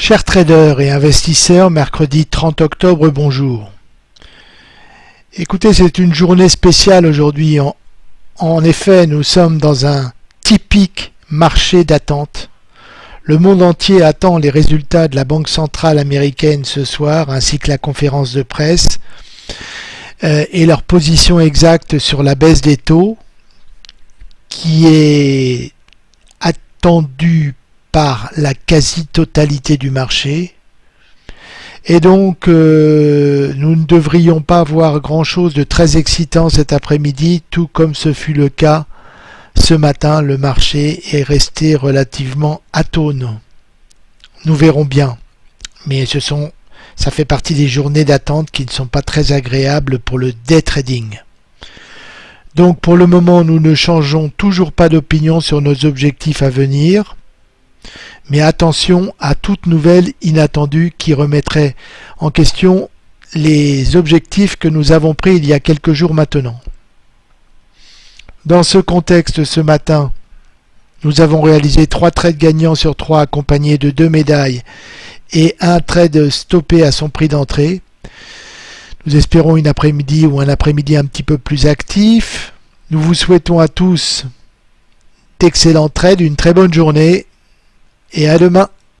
Chers traders et investisseurs, mercredi 30 octobre, bonjour. Écoutez, c'est une journée spéciale aujourd'hui. En, effet, nous sommes dans un typique marché d'attente. Le monde entier attend les résultats de la Banque centrale américaine ce soir, ainsi que la conférence de presse, euh, et leur position exacte sur la baisse des taux, qui est attendue par la quasi-totalité du marché. Et donc, euh, nous ne devrions pas voir grand-chose de très excitant cet après-midi, tout comme ce fut le cas ce matin. Le marché est resté relativement atone. Nous verrons bien. Mais ce sont, ça fait partie des journées d'attente qui ne sont pas très agréables pour le day trading. Donc pour le moment, nous ne changeons toujours pas d'opinion sur nos objectifs à venir. Mais attention à toute nouvelle inattendue qui remettrait en question les objectifs que nous avons pris il y a quelques jours maintenant. Dans ce contexte, ce matin, nous avons réalisé trois trades gagnants sur trois accompagnés de deux médailles et un trade stoppé à son prix d'entrée. Nous espérons une après-midi ou un après-midi un petit peu plus actif. Nous vous souhaitons à tous d'excellents trades, une très bonne journée et à demain